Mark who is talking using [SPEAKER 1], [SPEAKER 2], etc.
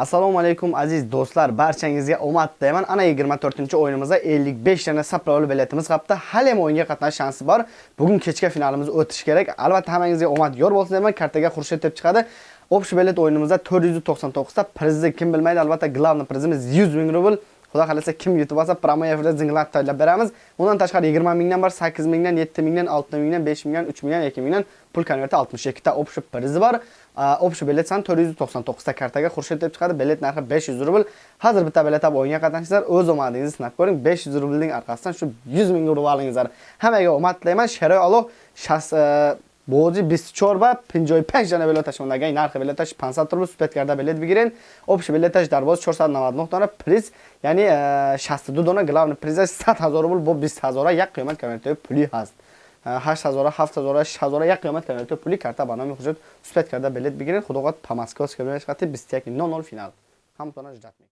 [SPEAKER 1] Assalomu alaykum aziz do'stlar, barchangizga omad tilayman. Ana 24-o'yinimizda 55 dana sapravli biletimiz qapti. Hali ham o'yinga qatnash shansi bor. Bugun kechga finalimiz o'tishi kerak. Albatta hammangizga omad yor bo'lsin deyman. Kartaga Xurshid deb chiqadi. Общий bilet o'yinimizda 499 ta prizni kim bilmaydi, albatta glavni prizimiz 100 ming rubl. Xudo xolasa kim yutib olsa, promoi efirda zinglab tayyorlab beramiz. Undan tashqari 20 mingdan bor, 8 mingdan, 7 mingdan, 6 mingdan, 5 mingdan, 3 mingdan, 2 mingdan pul konverti 62 ta общий prizi bor. общий bilet san 499 ta kartaga Xurshid deb chiqadi. Bilet narxi 500 rubl. Hozir bitta bilet olib o'yinga qatnashingizlar, o'z omadingizni sinab ko'ring. 500 rublning orqasidan shu 100 ming rubl olingizlar. Hammaga omad tilayman. Sheroy Alloh بوجی 24 و 55 دانه بلاتشون اگه نرخ بلاتش 500 روز سپت کرده بلیت بگیرین. اوبش بلاتش در باز 499 دانه پریز. یعنی 62 دانه گلاون پریزش. 100 هزار روبل با 20 هزار یک قیمت کمیته پولی هست. 8 هزار 7 هزار 6 هزار یک قیمت کمیته پولی کرده. به نام سپت کرده بلیت بگیرین. خدا قد پماسکاس کمیتش خط 21 فینال. همتونه جدت می